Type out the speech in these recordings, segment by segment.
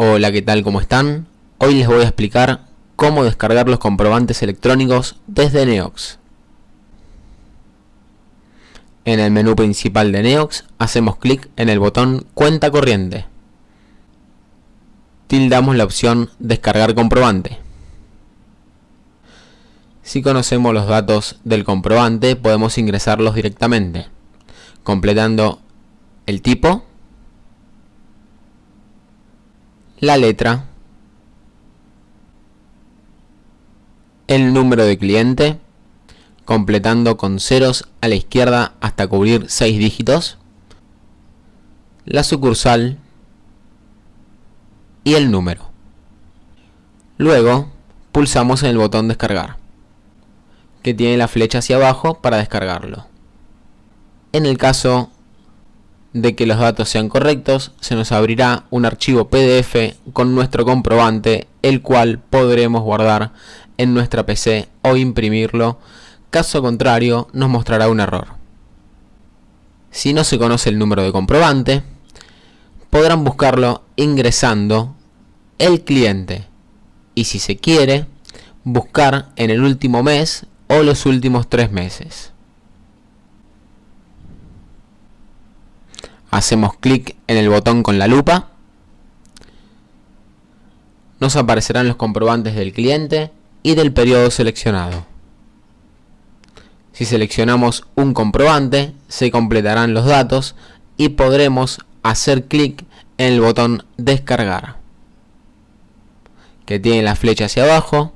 Hola, ¿qué tal? ¿Cómo están? Hoy les voy a explicar cómo descargar los comprobantes electrónicos desde Neox. En el menú principal de Neox hacemos clic en el botón Cuenta corriente. Tildamos la opción Descargar comprobante. Si conocemos los datos del comprobante podemos ingresarlos directamente, completando el tipo, la letra, el número de cliente, completando con ceros a la izquierda hasta cubrir 6 dígitos, la sucursal y el número. Luego, pulsamos en el botón descargar, que tiene la flecha hacia abajo para descargarlo. En el caso de que los datos sean correctos, se nos abrirá un archivo PDF con nuestro comprobante, el cual podremos guardar en nuestra PC o imprimirlo, caso contrario nos mostrará un error. Si no se conoce el número de comprobante, podrán buscarlo ingresando el cliente y si se quiere, buscar en el último mes o los últimos tres meses. Hacemos clic en el botón con la lupa, nos aparecerán los comprobantes del cliente y del periodo seleccionado. Si seleccionamos un comprobante, se completarán los datos y podremos hacer clic en el botón descargar, que tiene la flecha hacia abajo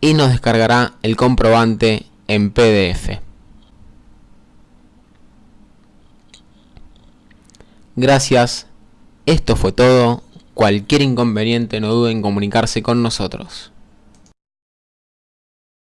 y nos descargará el comprobante en PDF. Gracias, esto fue todo, cualquier inconveniente no duden en comunicarse con nosotros.